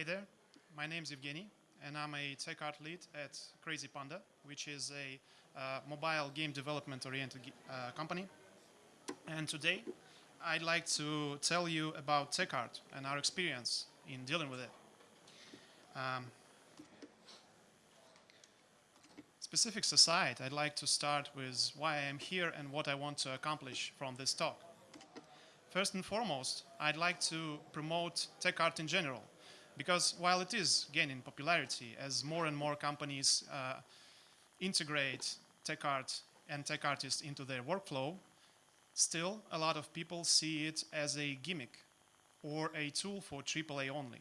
Hey there, my name is Evgeny, and I'm a tech art lead at Crazy Panda, which is a uh, mobile game development oriented uh, company. And today, I'd like to tell you about tech art and our experience in dealing with it. Um, specifics aside, I'd like to start with why I am here and what I want to accomplish from this talk. First and foremost, I'd like to promote tech art in general, because while it is gaining popularity as more and more companies uh, integrate tech art and tech artists into their workflow, still a lot of people see it as a gimmick or a tool for AAA only.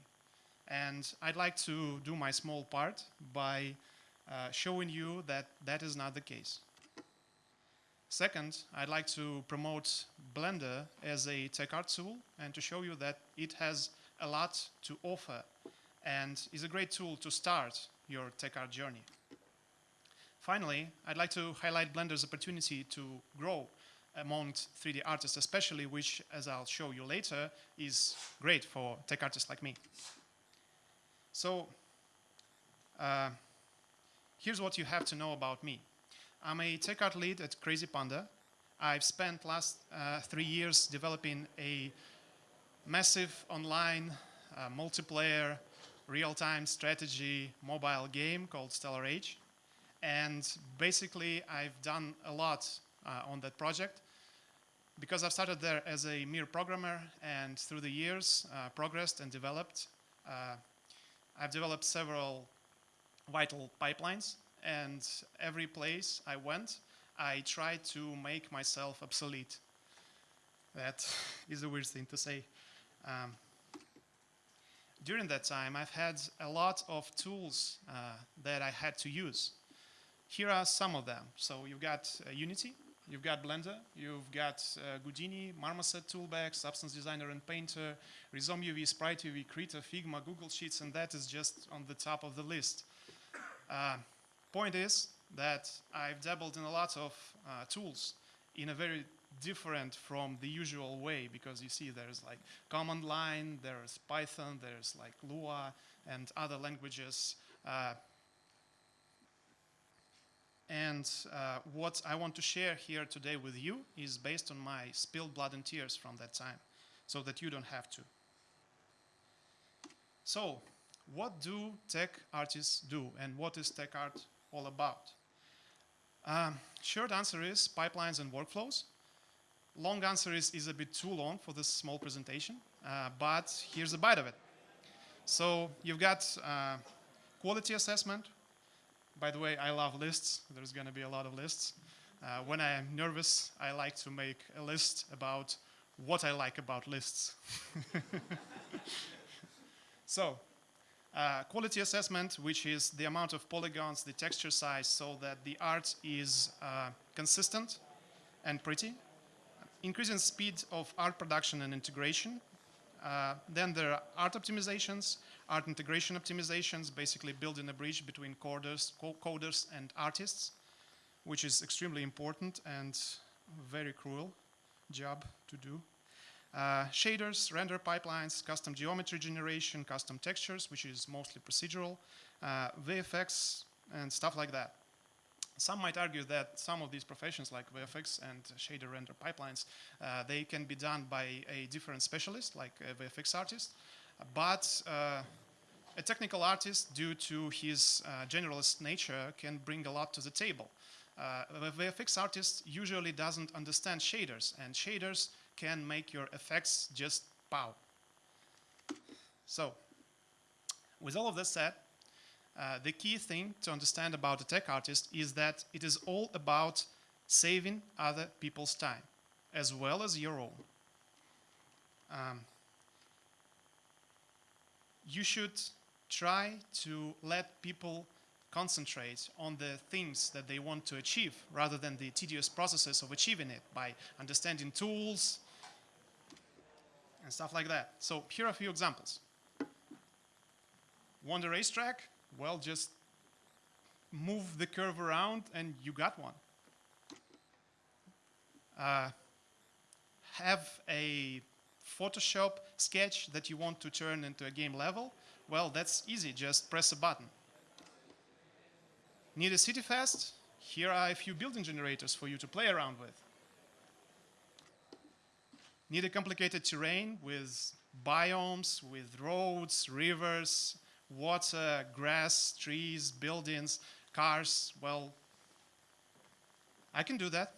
And I'd like to do my small part by uh, showing you that that is not the case. Second, I'd like to promote Blender as a tech art tool and to show you that it has a lot to offer and is a great tool to start your tech art journey. Finally, I'd like to highlight Blender's opportunity to grow among 3D artists especially, which, as I'll show you later, is great for tech artists like me. So, uh, here's what you have to know about me. I'm a tech art lead at Crazy Panda. I've spent last uh, three years developing a massive online uh, multiplayer real-time strategy mobile game called Stellar Age. And basically, I've done a lot uh, on that project because I've started there as a mere programmer and through the years uh, progressed and developed. Uh, I've developed several vital pipelines and every place I went, I tried to make myself obsolete. That is a weird thing to say. Um, during that time, I've had a lot of tools uh, that I had to use. Here are some of them. So you've got uh, Unity, you've got Blender, you've got uh, Marmoset Toolbag, Substance Designer and Painter, RizomUV, Sprite UV, Krita, Figma, Google Sheets, and that is just on the top of the list. Uh, point is that I've dabbled in a lot of uh, tools in a very different from the usual way because you see there's like command line, there's Python, there's like Lua and other languages. Uh, and uh, what I want to share here today with you is based on my spilled blood and tears from that time so that you don't have to. So, what do tech artists do and what is tech art all about? Um, short answer is pipelines and workflows long answer is, is a bit too long for this small presentation, uh, but here's a bite of it. So you've got uh, quality assessment. By the way, I love lists. There's going to be a lot of lists. Uh, when I am nervous, I like to make a list about what I like about lists. so, uh, quality assessment, which is the amount of polygons, the texture size, so that the art is uh, consistent and pretty increasing speed of art production and integration. Uh, then there are art optimizations, art integration optimizations, basically building a bridge between coders, co coders and artists, which is extremely important and very cruel job to do. Uh, shaders, render pipelines, custom geometry generation, custom textures, which is mostly procedural, uh, VFX, and stuff like that. Some might argue that some of these professions like VFX and shader render pipelines, uh, they can be done by a different specialist like a VFX artist, but uh, a technical artist, due to his uh, generalist nature, can bring a lot to the table. Uh, a VFX artist usually doesn't understand shaders, and shaders can make your effects just pow. So, with all of this said, uh, the key thing to understand about a tech artist is that it is all about saving other people's time, as well as your own. Um, you should try to let people concentrate on the things that they want to achieve rather than the tedious processes of achieving it by understanding tools and stuff like that. So here are a few examples. Wonder racetrack, well, just move the curve around and you got one. Uh, have a Photoshop sketch that you want to turn into a game level? Well, that's easy, just press a button. Need a city fast? Here are a few building generators for you to play around with. Need a complicated terrain with biomes, with roads, rivers, water, grass, trees, buildings, cars? Well, I can do that.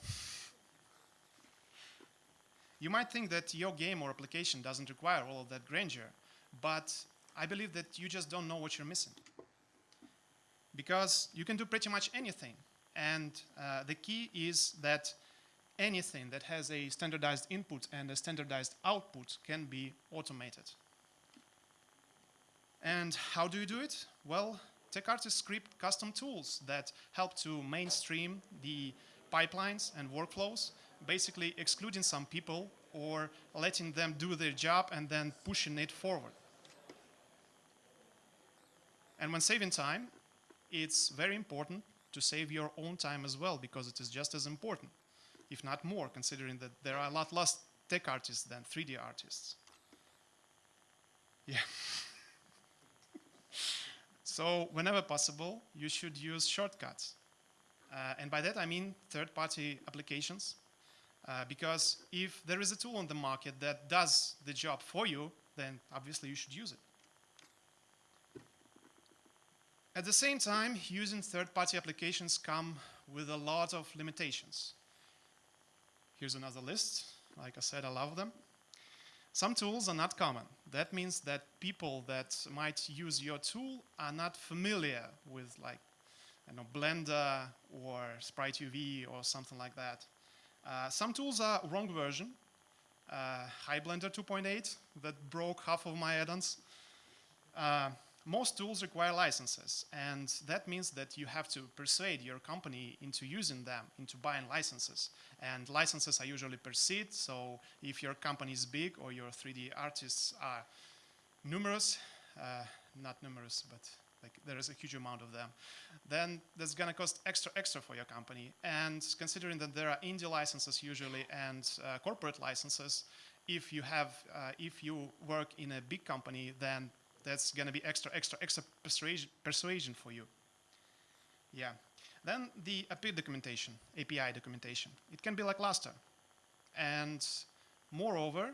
You might think that your game or application doesn't require all of that grandeur, but I believe that you just don't know what you're missing. Because you can do pretty much anything, and uh, the key is that anything that has a standardized input and a standardized output can be automated. And how do you do it? Well, TechArtist script custom tools that help to mainstream the pipelines and workflows, basically excluding some people or letting them do their job and then pushing it forward. And when saving time, it's very important to save your own time as well because it is just as important, if not more, considering that there are a lot less tech artists than 3D artists. Yeah. so whenever possible, you should use shortcuts. Uh, and by that I mean third-party applications. Uh, because if there is a tool on the market that does the job for you, then obviously you should use it. At the same time, using third-party applications come with a lot of limitations. Here's another list. Like I said, I love them. Some tools are not common. That means that people that might use your tool are not familiar with like you know, Blender or Sprite UV or something like that. Uh, some tools are wrong version. Uh, Blender 2.8 that broke half of my add-ons. Uh, most tools require licenses, and that means that you have to persuade your company into using them, into buying licenses. And licenses are usually per seat, so if your company is big or your 3D artists are numerous, uh, not numerous, but like there is a huge amount of them, then that's gonna cost extra extra for your company. And considering that there are indie licenses usually and uh, corporate licenses, if you have, uh, if you work in a big company, then that's gonna be extra extra extra persuasion, persuasion for you. Yeah. Then the API documentation, API documentation. It can be like lackluster. And moreover,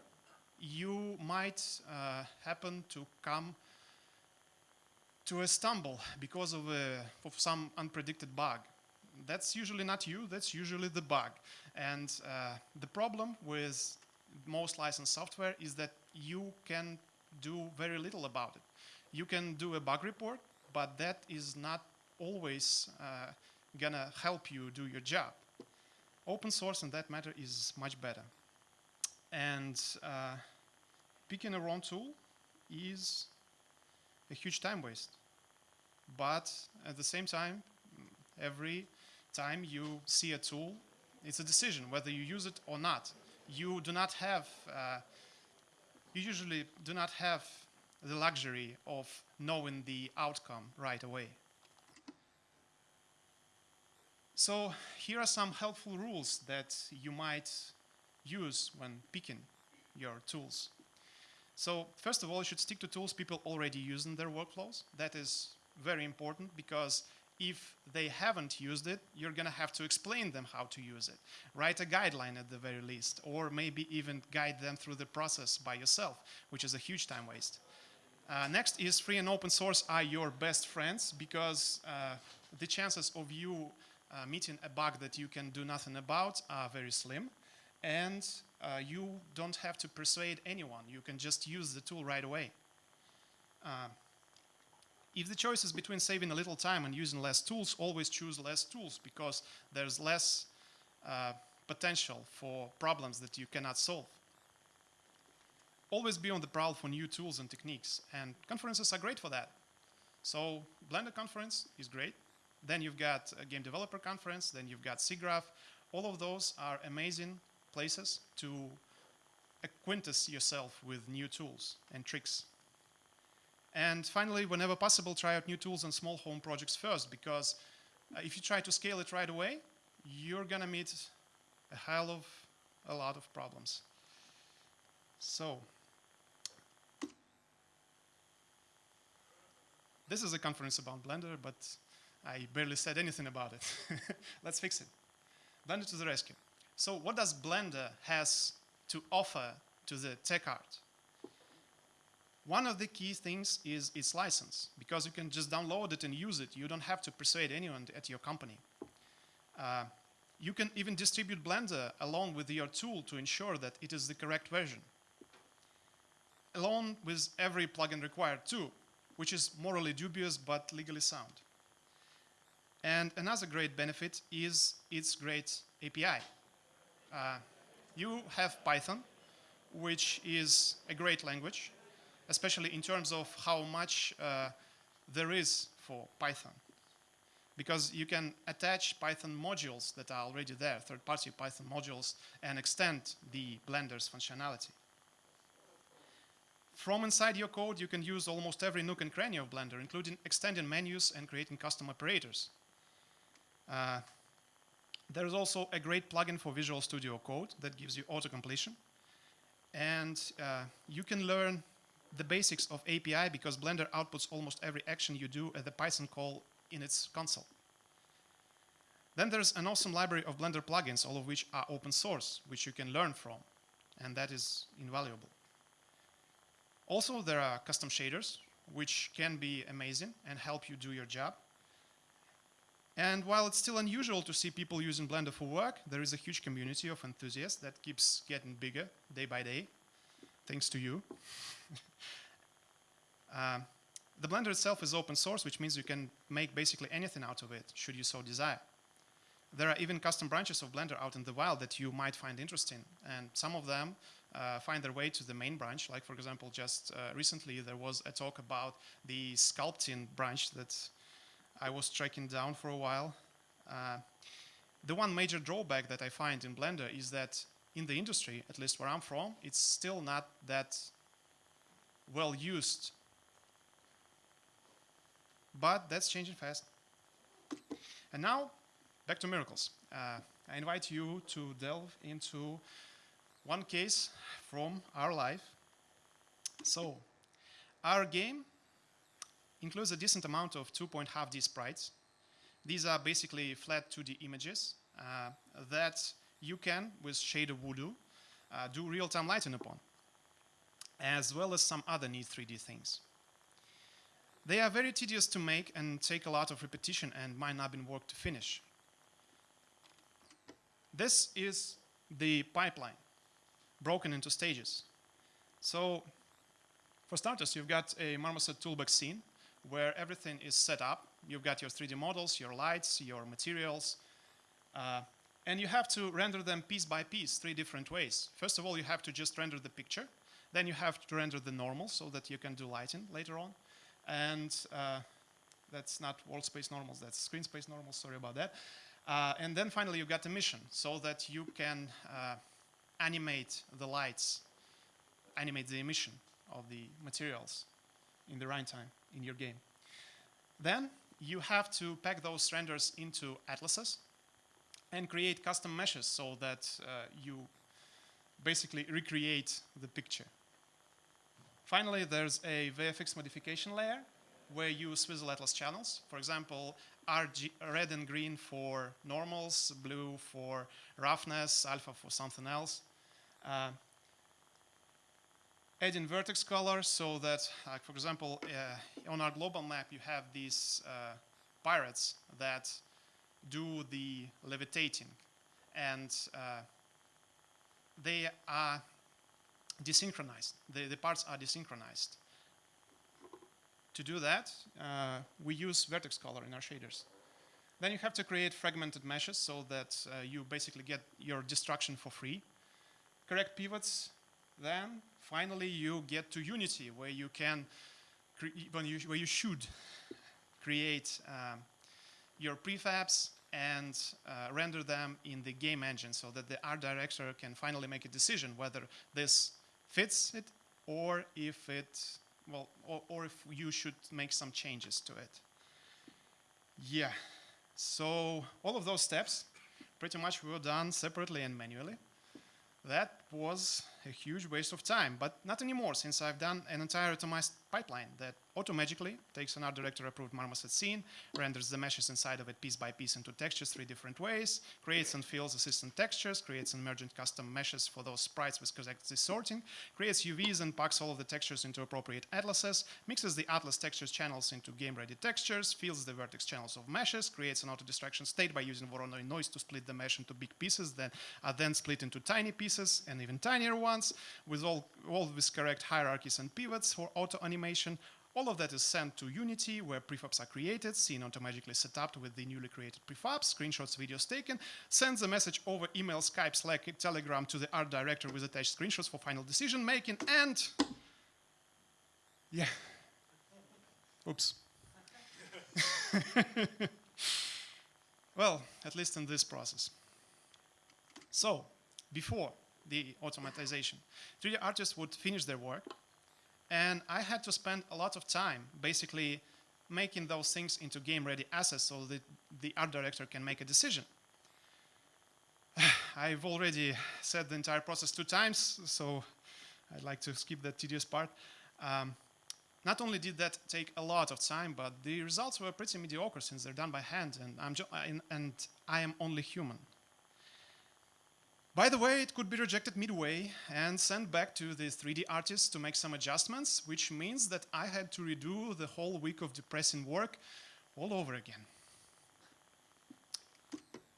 you might uh, happen to come to a stumble because of, a, of some unpredicted bug. That's usually not you, that's usually the bug. And uh, the problem with most licensed software is that you can do very little about it. You can do a bug report, but that is not always uh, gonna help you do your job. Open source in that matter is much better. And uh, picking a wrong tool is a huge time waste. But at the same time, every time you see a tool, it's a decision whether you use it or not. You do not have, uh, you usually do not have the luxury of knowing the outcome right away. So here are some helpful rules that you might use when picking your tools. So first of all, you should stick to tools people already use in their workflows. That is very important because if they haven't used it, you're going to have to explain them how to use it. Write a guideline at the very least, or maybe even guide them through the process by yourself, which is a huge time waste. Uh, next is free and open source are your best friends because uh, the chances of you uh, meeting a bug that you can do nothing about are very slim and uh, you don't have to persuade anyone. You can just use the tool right away. If the choice is between saving a little time and using less tools, always choose less tools because there's less uh, potential for problems that you cannot solve. Always be on the prowl for new tools and techniques, and conferences are great for that. So Blender conference is great. Then you've got a game developer conference, then you've got SIGGRAPH. All of those are amazing places to acquaintance yourself with new tools and tricks. And finally, whenever possible, try out new tools on small home projects first, because uh, if you try to scale it right away, you're going to meet a hell of a lot of problems. So, this is a conference about Blender, but I barely said anything about it. Let's fix it. Blender to the rescue. So what does Blender has to offer to the tech art? One of the key things is its license, because you can just download it and use it. You don't have to persuade anyone at your company. Uh, you can even distribute Blender along with your tool to ensure that it is the correct version. Along with every plugin required too, which is morally dubious but legally sound. And another great benefit is its great API. Uh, you have Python, which is a great language, especially in terms of how much uh, there is for Python. Because you can attach Python modules that are already there, third-party Python modules, and extend the Blender's functionality. From inside your code, you can use almost every nook and cranny of Blender, including extending menus and creating custom operators. Uh, there is also a great plugin for Visual Studio Code that gives you auto-completion. And uh, you can learn the basics of API because Blender outputs almost every action you do at the Python call in its console. Then there's an awesome library of Blender plugins, all of which are open source, which you can learn from, and that is invaluable. Also, there are custom shaders, which can be amazing and help you do your job. And while it's still unusual to see people using Blender for work, there is a huge community of enthusiasts that keeps getting bigger day by day, thanks to you. uh, the Blender itself is open source, which means you can make basically anything out of it, should you so desire. There are even custom branches of Blender out in the wild that you might find interesting, and some of them uh, find their way to the main branch. Like, for example, just uh, recently there was a talk about the sculpting branch that I was tracking down for a while. Uh, the one major drawback that I find in Blender is that in the industry, at least where I'm from, it's still not that well used. But that's changing fast. And now, back to miracles. Uh, I invite you to delve into one case from our life. So, our game includes a decent amount of 2.5D sprites. These are basically flat 2D images uh, that you can, with Shader Voodoo, uh, do real-time lighting upon, as well as some other neat 3D things. They are very tedious to make and take a lot of repetition and might not be work to finish. This is the pipeline, broken into stages. So, for starters, you've got a Marmoset Toolbag scene where everything is set up. You've got your 3D models, your lights, your materials, uh, and you have to render them piece by piece, three different ways. First of all, you have to just render the picture. Then you have to render the normal so that you can do lighting later on. And uh, that's not world space normals, that's screen space normals, sorry about that. Uh, and then finally, you've got emission so that you can uh, animate the lights, animate the emission of the materials in the runtime in your game. Then you have to pack those renders into atlases and create custom meshes so that uh, you basically recreate the picture. Finally, there's a VFX modification layer where you swizzle atlas channels. For example, RG, red and green for normals, blue for roughness, alpha for something else. Uh, adding vertex color so that, for example, uh, on our global map, you have these uh, pirates that do the levitating. And uh, they are desynchronized. The, the parts are desynchronized. To do that, uh, we use vertex color in our shaders. Then you have to create fragmented meshes so that uh, you basically get your destruction for free. Correct pivots. Then finally you get to Unity where you can, when you, where you should create um, your prefabs and uh, render them in the game engine so that the art director can finally make a decision whether this fits it or if it, well, or, or if you should make some changes to it. Yeah, so all of those steps pretty much were done separately and manually. That was a huge waste of time, but not anymore since I've done an entire automized pipeline that automatically takes an art director approved marmoset scene, renders the meshes inside of it piece by piece into textures three different ways, creates and fills assistant textures, creates emergent custom meshes for those sprites with correct sorting, creates UVs and packs all of the textures into appropriate atlases, mixes the atlas textures channels into game-ready textures, fills the vertex channels of meshes, creates an auto-distraction state by using Voronoi noise to split the mesh into big pieces that are then split into tiny pieces and even tinier ones with all, all with correct hierarchies and pivots for auto animation. All of that is sent to Unity, where prefabs are created, seen automatically set up with the newly created prefabs, screenshots, videos taken, sends a message over email, Skype, Slack, Telegram to the art director with attached screenshots for final decision making, and yeah, oops. well, at least in this process. So, before the automatization, 3D artists would finish their work, and I had to spend a lot of time basically making those things into game-ready assets so that the art director can make a decision. I've already said the entire process two times, so I'd like to skip that tedious part. Um, not only did that take a lot of time, but the results were pretty mediocre since they're done by hand, and, I'm and I am only human. By the way, it could be rejected midway and sent back to the 3D artist to make some adjustments, which means that I had to redo the whole week of depressing work all over again.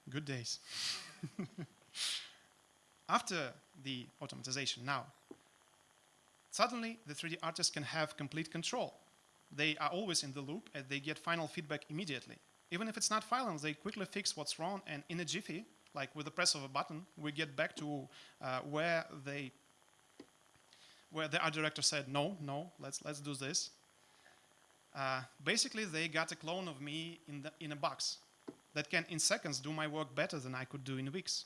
Good days. After the automatization now, suddenly the 3D artist can have complete control. They are always in the loop and they get final feedback immediately. Even if it's not final, they quickly fix what's wrong and in a jiffy, like with the press of a button, we get back to uh, where they, where the art director said, no, no, let's, let's do this. Uh, basically, they got a clone of me in, the, in a box that can, in seconds, do my work better than I could do in weeks.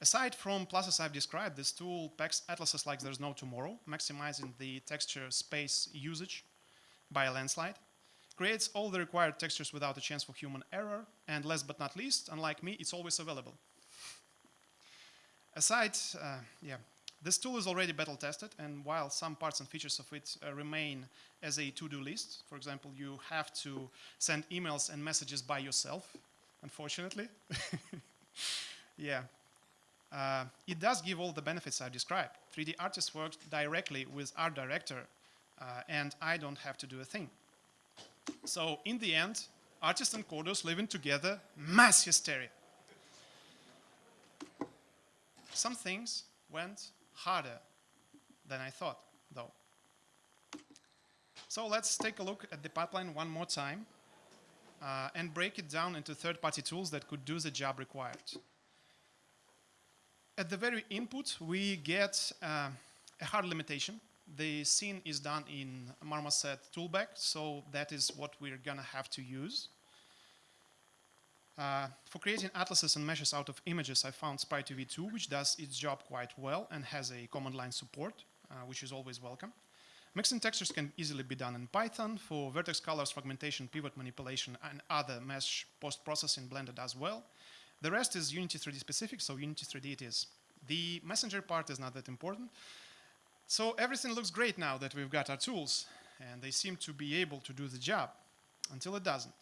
Aside from pluses I've described, this tool packs atlases like there's no tomorrow, maximizing the texture space usage by a landslide creates all the required textures without a chance for human error, and last but not least, unlike me, it's always available. Aside, uh, yeah, this tool is already battle tested, and while some parts and features of it uh, remain as a to-do list, for example, you have to send emails and messages by yourself, unfortunately. yeah. Uh, it does give all the benefits I described. 3D artists work directly with art director, uh, and I don't have to do a thing. So in the end, artists and coders living together, mass hysteria. Some things went harder than I thought, though. So let's take a look at the pipeline one more time uh, and break it down into third-party tools that could do the job required. At the very input, we get uh, a hard limitation the scene is done in Marmoset Toolbag, so that is what we're gonna have to use. Uh, for creating atlases and meshes out of images, I found Sprite v2, which does its job quite well and has a command line support, uh, which is always welcome. Mixing textures can easily be done in Python. For vertex colors, fragmentation, pivot manipulation, and other mesh post-processing Blender does well. The rest is Unity 3D specific, so Unity 3D it is. The messenger part is not that important. So everything looks great now that we've got our tools, and they seem to be able to do the job, until it doesn't.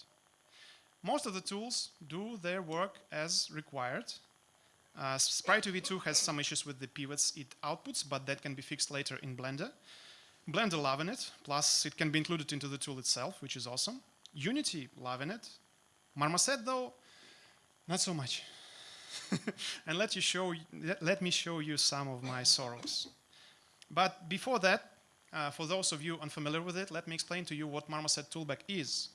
Most of the tools do their work as required. Uh, Sprite v2 has some issues with the pivots it outputs, but that can be fixed later in Blender. Blender loving it, plus it can be included into the tool itself, which is awesome. Unity loving it. Marmoset though, not so much. and let, you show, let me show you some of my sorrows. But before that, uh, for those of you unfamiliar with it, let me explain to you what Marmoset Toolbag is.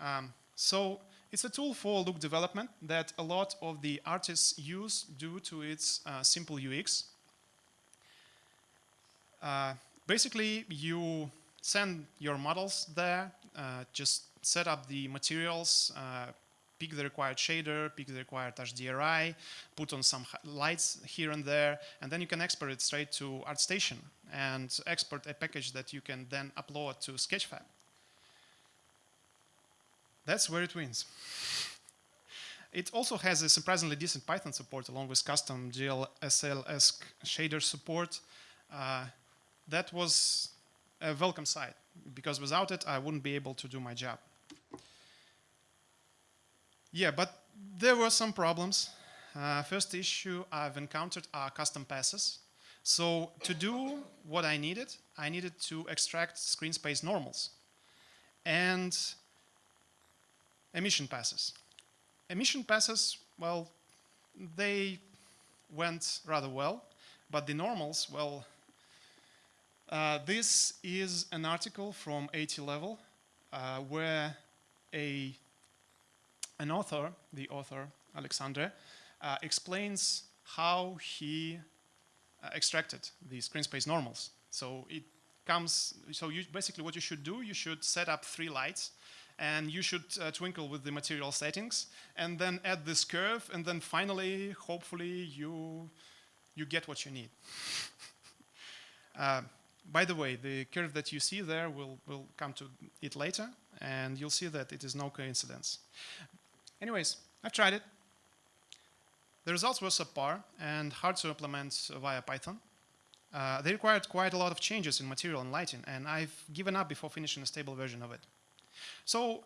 Um, so it's a tool for look development that a lot of the artists use due to its uh, simple UX. Uh, basically, you send your models there, uh, just set up the materials, uh, pick the required shader, pick the required HDRI, put on some lights here and there, and then you can export it straight to ArtStation and export a package that you can then upload to Sketchfab. That's where it wins. It also has a surprisingly decent Python support along with custom GLSL-esque shader support. Uh, that was a welcome sight because without it, I wouldn't be able to do my job. Yeah, but there were some problems. Uh, first issue I've encountered are custom passes. So to do what I needed, I needed to extract screen space normals and emission passes. Emission passes, well, they went rather well, but the normals, well, uh, this is an article from 80 Level uh, where a an author, the author Alexandre, uh, explains how he uh, extracted the screen space normals. So it comes, so you, basically what you should do, you should set up three lights and you should uh, twinkle with the material settings and then add this curve and then finally, hopefully you, you get what you need. uh, by the way, the curve that you see there, will will come to it later and you'll see that it is no coincidence. Anyways, I've tried it. The results were subpar and hard to implement via Python. Uh, they required quite a lot of changes in material and lighting, and I've given up before finishing a stable version of it. So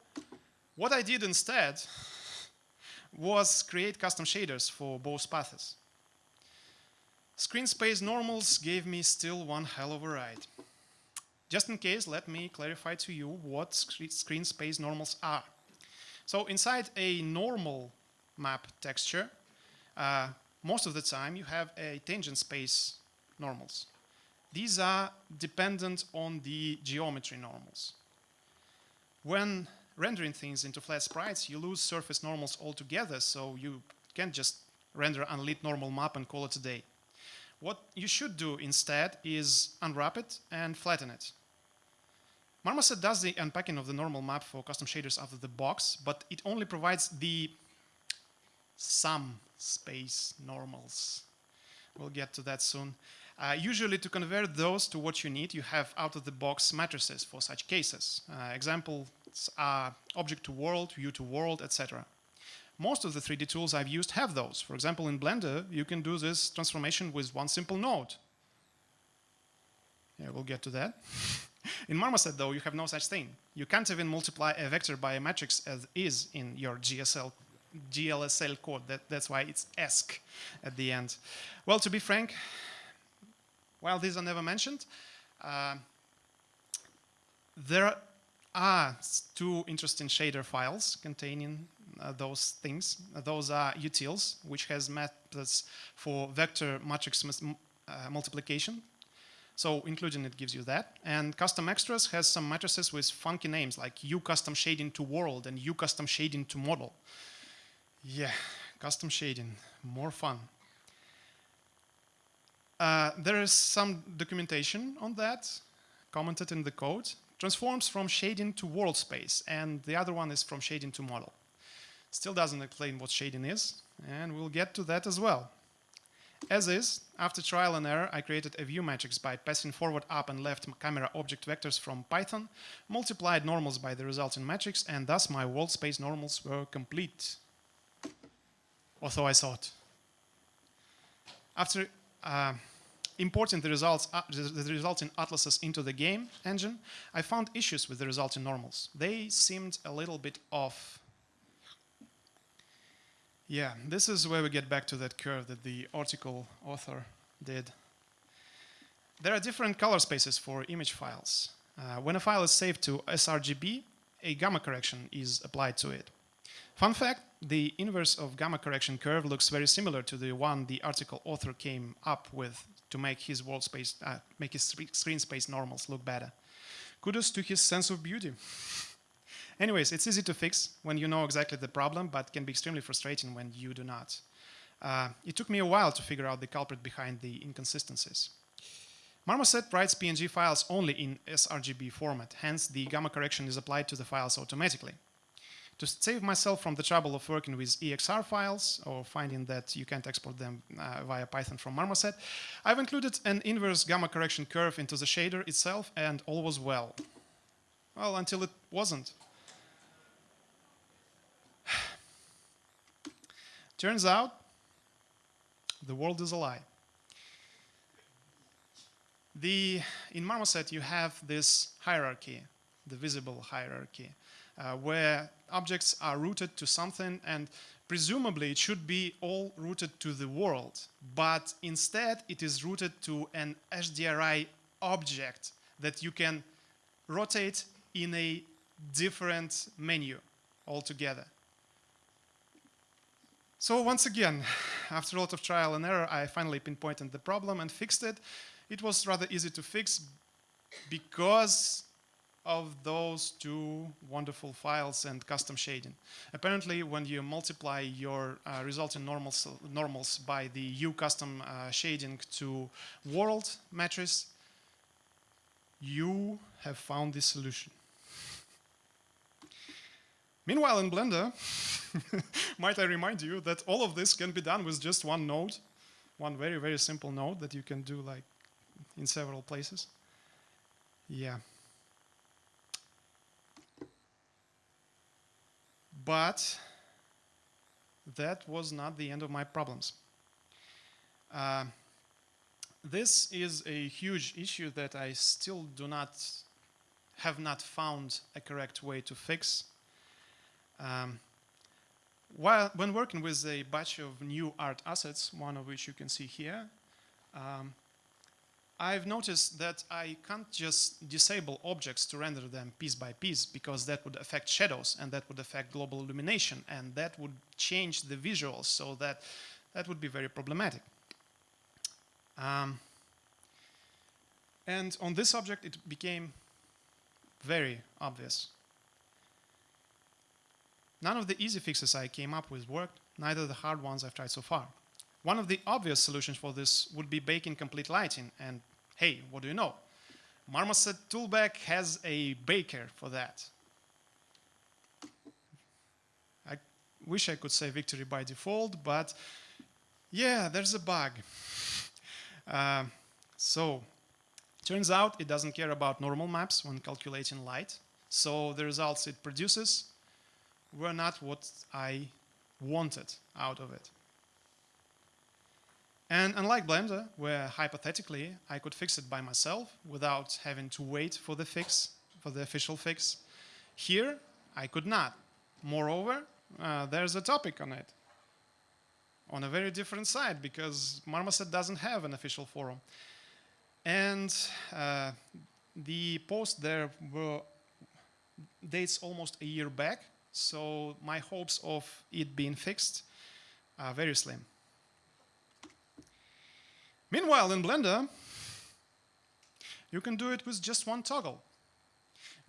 what I did instead was create custom shaders for both paths. Screen space normals gave me still one hell of a ride. Just in case, let me clarify to you what screen space normals are. So inside a normal map texture, uh, most of the time you have a tangent space normals. These are dependent on the geometry normals. When rendering things into flat sprites, you lose surface normals altogether, so you can't just render unlit normal map and call it a day. What you should do instead is unwrap it and flatten it. Marmoset does the unpacking of the normal map for custom shaders out of the box, but it only provides the some space normals. We'll get to that soon. Uh, usually to convert those to what you need, you have out-of-the-box matrices for such cases. Uh, examples are object to world, view to world, etc. Most of the 3D tools I've used have those. For example, in Blender, you can do this transformation with one simple node. Yeah, we'll get to that. in Marmoset, though, you have no such thing. You can't even multiply a vector by a matrix as is in your GSL, GLSL code. That, that's why it's ESC at the end. Well, to be frank, while these are never mentioned, uh, there are two interesting shader files containing uh, those things. Uh, those are utils, which has methods for vector matrix uh, multiplication so including it gives you that. And custom extras has some matrices with funky names like U custom shading to world and U custom shading to model. Yeah, custom shading, more fun. Uh, there is some documentation on that, commented in the code. Transforms from shading to world space, and the other one is from shading to model. Still doesn't explain what shading is, and we'll get to that as well. As is, after trial and error, I created a view matrix by passing forward, up, and left camera object vectors from Python, multiplied normals by the resulting matrix, and thus my world space normals were complete. Or so I thought. After uh, importing the results, uh, the resulting atlases into the game engine, I found issues with the resulting normals. They seemed a little bit off yeah, this is where we get back to that curve that the article author did. There are different color spaces for image files. Uh, when a file is saved to sRGB, a gamma correction is applied to it. Fun fact, the inverse of gamma correction curve looks very similar to the one the article author came up with to make his world space, uh, make his screen space normals look better. Kudos to his sense of beauty. Anyways, it's easy to fix when you know exactly the problem, but can be extremely frustrating when you do not. Uh, it took me a while to figure out the culprit behind the inconsistencies. Marmoset writes PNG files only in sRGB format, hence the gamma correction is applied to the files automatically. To save myself from the trouble of working with EXR files or finding that you can't export them uh, via Python from Marmoset, I've included an inverse gamma correction curve into the shader itself and all was well. Well, until it wasn't. Turns out, the world is a lie. The, in Marmoset, you have this hierarchy, the visible hierarchy, uh, where objects are rooted to something and presumably it should be all rooted to the world, but instead it is rooted to an HDRI object that you can rotate in a different menu altogether. So once again, after a lot of trial and error, I finally pinpointed the problem and fixed it. It was rather easy to fix because of those two wonderful files and custom shading. Apparently, when you multiply your uh, resulting normals, normals by the U custom uh, shading to world matrix, you have found the solution. Meanwhile, in Blender, might I remind you that all of this can be done with just one node, one very, very simple node that you can do like in several places. Yeah. But that was not the end of my problems. Uh, this is a huge issue that I still do not have not found a correct way to fix. Um, while, when working with a batch of new art assets, one of which you can see here, um, I've noticed that I can't just disable objects to render them piece by piece because that would affect shadows and that would affect global illumination and that would change the visuals so that that would be very problematic. Um, and on this object it became very obvious. None of the easy fixes I came up with worked, neither the hard ones I've tried so far. One of the obvious solutions for this would be baking complete lighting, and hey, what do you know? Marmoset Toolbag has a baker for that. I wish I could say victory by default, but yeah, there's a bug. Uh, so, turns out it doesn't care about normal maps when calculating light. So the results it produces were not what I wanted out of it. And unlike Blender, where hypothetically I could fix it by myself without having to wait for the fix, for the official fix, here I could not. Moreover, uh, there's a topic on it on a very different side because Marmoset doesn't have an official forum. And uh, the post there were dates almost a year back, so my hopes of it being fixed are very slim. Meanwhile, in Blender, you can do it with just one toggle.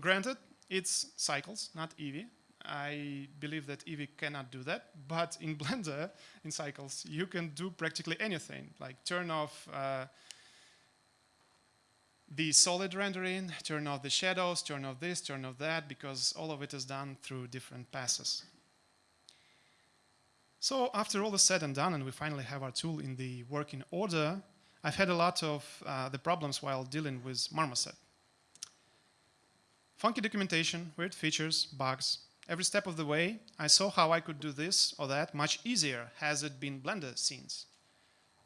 Granted, it's cycles, not Eevee. I believe that Eevee cannot do that, but in Blender, in cycles, you can do practically anything, like turn off uh, the solid rendering, turn off the shadows, turn off this, turn off that, because all of it is done through different passes. So after all is said and done, and we finally have our tool in the working order, I've had a lot of uh, the problems while dealing with Marmoset. Funky documentation, weird features, bugs. Every step of the way, I saw how I could do this or that much easier has it been Blender scenes.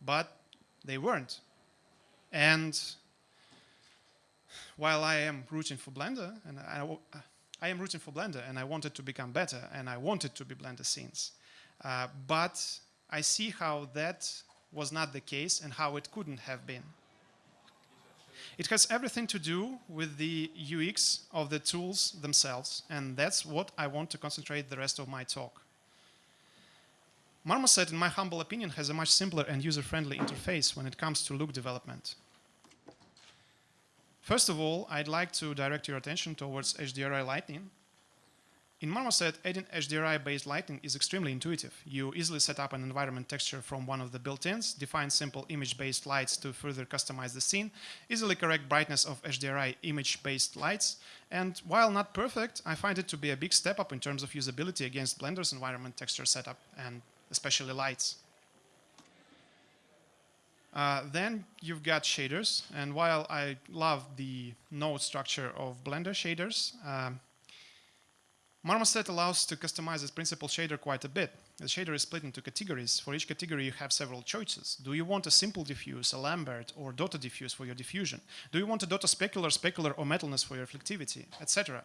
But they weren't. And while I am rooting for Blender, and I, I am rooting for Blender, and I wanted to become better, and I wanted to be Blender scenes. Uh, but I see how that was not the case and how it couldn't have been. It has everything to do with the UX of the tools themselves, and that's what I want to concentrate the rest of my talk. Marmoset, in my humble opinion, has a much simpler and user-friendly interface when it comes to look development. First of all, I'd like to direct your attention towards HDRI Lighting, in Marmoset, adding HDRI-based lighting is extremely intuitive. You easily set up an environment texture from one of the built-ins, define simple image-based lights to further customize the scene, easily correct brightness of HDRI image-based lights, and while not perfect, I find it to be a big step up in terms of usability against Blender's environment texture setup, and especially lights. Uh, then you've got shaders, and while I love the node structure of Blender shaders, um, Marmoset allows to customize its principal shader quite a bit. The shader is split into categories. For each category, you have several choices. Do you want a simple diffuse, a Lambert, or dotted diffuse for your diffusion? Do you want a dot specular, specular, or metalness for your reflectivity, etc.?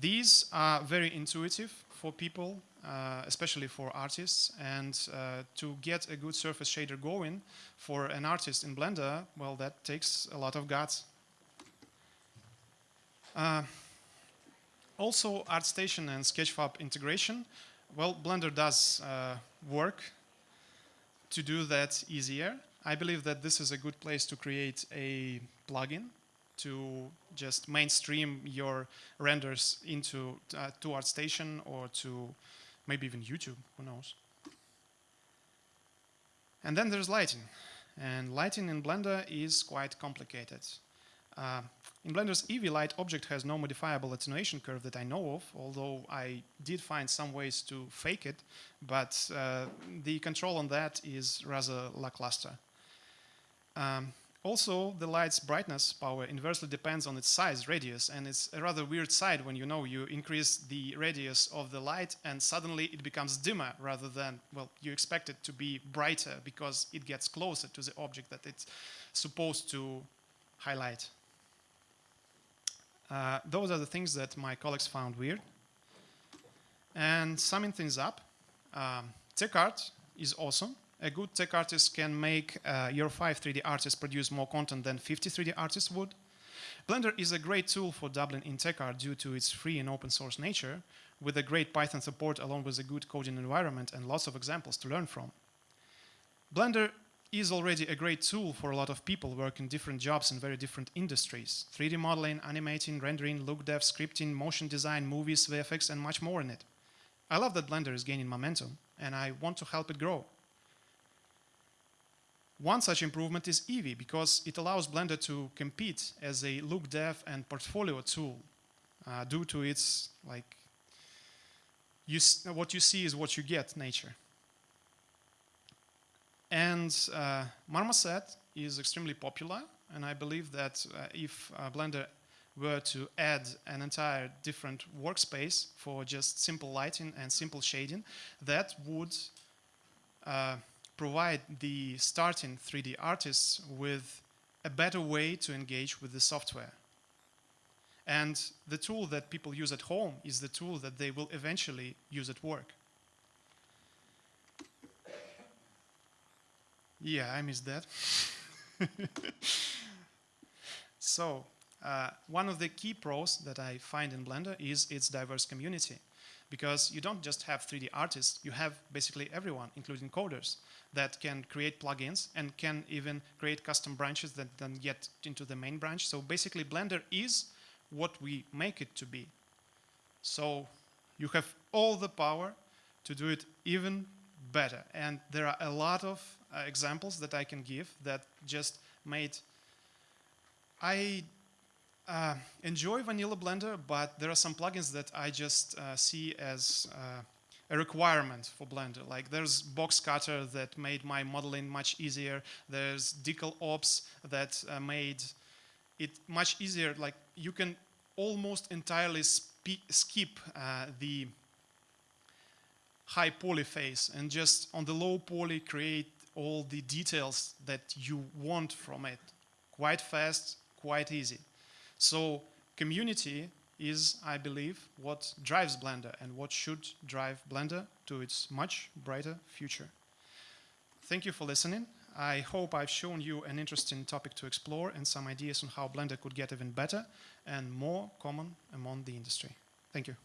These are very intuitive for people, especially for artists, and uh, to get a good surface shader going for an artist in Blender, well, that takes a lot of guts. Uh, also, ArtStation and Sketchfab integration. Well, Blender does uh, work to do that easier. I believe that this is a good place to create a plugin to just mainstream your renders into uh, to ArtStation or to maybe even YouTube, who knows. And then there's lighting. And lighting in Blender is quite complicated. Uh, in Blender's Eevee light object has no modifiable attenuation curve that I know of, although I did find some ways to fake it, but uh, the control on that is rather lackluster. Um, also, the light's brightness power inversely depends on its size, radius, and it's a rather weird side when you know you increase the radius of the light and suddenly it becomes dimmer rather than, well, you expect it to be brighter because it gets closer to the object that it's supposed to highlight. Uh, those are the things that my colleagues found weird. And summing things up, um, TechArt is awesome a good tech artist can make uh, your 5 3D artists produce more content than 50 3D artists would. Blender is a great tool for dabbling in tech art due to its free and open source nature, with a great Python support along with a good coding environment and lots of examples to learn from. Blender is already a great tool for a lot of people working different jobs in very different industries. 3D modeling, animating, rendering, look dev, scripting, motion design, movies, VFX, and much more in it. I love that Blender is gaining momentum, and I want to help it grow. One such improvement is Eevee because it allows Blender to compete as a look dev and portfolio tool uh, due to its like you what you see is what you get nature. And uh, Marmoset is extremely popular and I believe that uh, if uh, Blender were to add an entire different workspace for just simple lighting and simple shading, that would uh, provide the starting 3D artists with a better way to engage with the software. And the tool that people use at home is the tool that they will eventually use at work. Yeah, I missed that. so, uh, one of the key pros that I find in Blender is its diverse community. Because you don't just have 3D artists, you have basically everyone, including coders that can create plugins and can even create custom branches that then get into the main branch. So basically Blender is what we make it to be. So you have all the power to do it even better. And there are a lot of uh, examples that I can give that just made... I uh, enjoy vanilla Blender, but there are some plugins that I just uh, see as uh, a requirement for Blender. Like there's box cutter that made my modeling much easier. There's decal ops that uh, made it much easier. Like you can almost entirely skip uh, the high poly phase and just on the low poly create all the details that you want from it. Quite fast, quite easy. So community is, I believe, what drives Blender and what should drive Blender to its much brighter future. Thank you for listening. I hope I've shown you an interesting topic to explore and some ideas on how Blender could get even better and more common among the industry. Thank you.